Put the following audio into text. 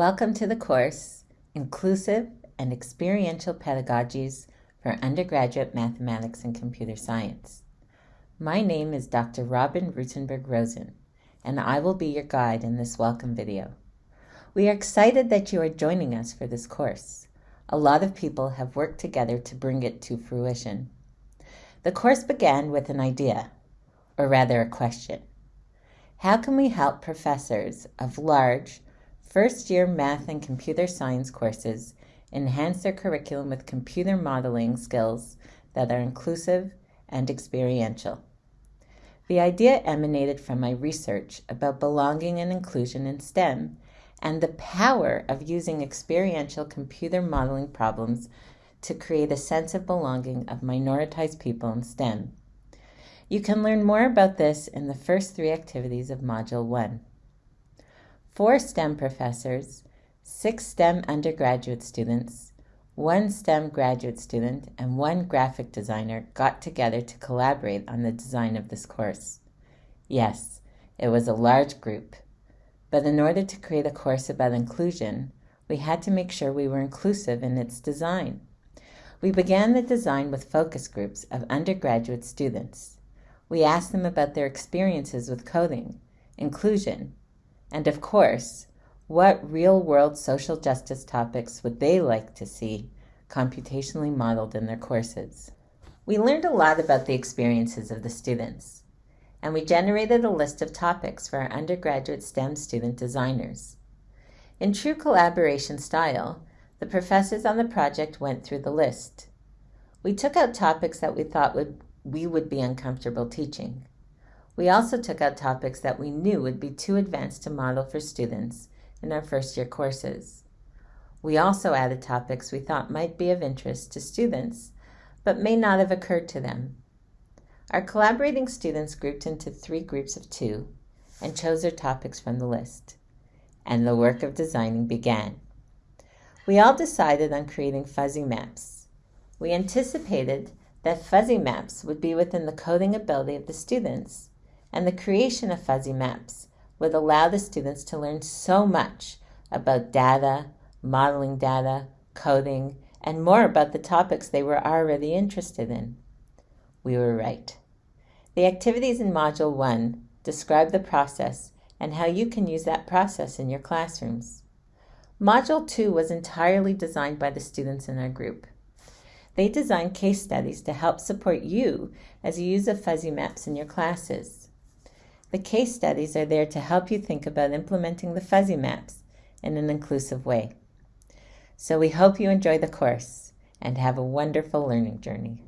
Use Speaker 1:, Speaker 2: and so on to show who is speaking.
Speaker 1: Welcome to the course, Inclusive and Experiential Pedagogies for Undergraduate Mathematics and Computer Science. My name is Dr. Robin Rutenberg Rosen, and I will be your guide in this welcome video. We are excited that you are joining us for this course. A lot of people have worked together to bring it to fruition. The course began with an idea, or rather a question. How can we help professors of large, First year math and computer science courses enhance their curriculum with computer modeling skills that are inclusive and experiential. The idea emanated from my research about belonging and inclusion in STEM and the power of using experiential computer modeling problems to create a sense of belonging of minoritized people in STEM. You can learn more about this in the first three activities of Module 1 four STEM professors, six STEM undergraduate students, one STEM graduate student, and one graphic designer got together to collaborate on the design of this course. Yes, it was a large group, but in order to create a course about inclusion, we had to make sure we were inclusive in its design. We began the design with focus groups of undergraduate students. We asked them about their experiences with coding, inclusion, and of course, what real world social justice topics would they like to see computationally modeled in their courses? We learned a lot about the experiences of the students, and we generated a list of topics for our undergraduate STEM student designers. In true collaboration style, the professors on the project went through the list. We took out topics that we thought would, we would be uncomfortable teaching. We also took out topics that we knew would be too advanced to model for students in our first year courses. We also added topics we thought might be of interest to students, but may not have occurred to them. Our collaborating students grouped into three groups of two and chose their topics from the list. And the work of designing began. We all decided on creating fuzzy maps. We anticipated that fuzzy maps would be within the coding ability of the students and the creation of fuzzy maps would allow the students to learn so much about data, modeling data, coding, and more about the topics they were already interested in. We were right. The activities in Module 1 describe the process and how you can use that process in your classrooms. Module 2 was entirely designed by the students in our group. They designed case studies to help support you as you use the fuzzy maps in your classes. The case studies are there to help you think about implementing the fuzzy maps in an inclusive way. So we hope you enjoy the course and have a wonderful learning journey.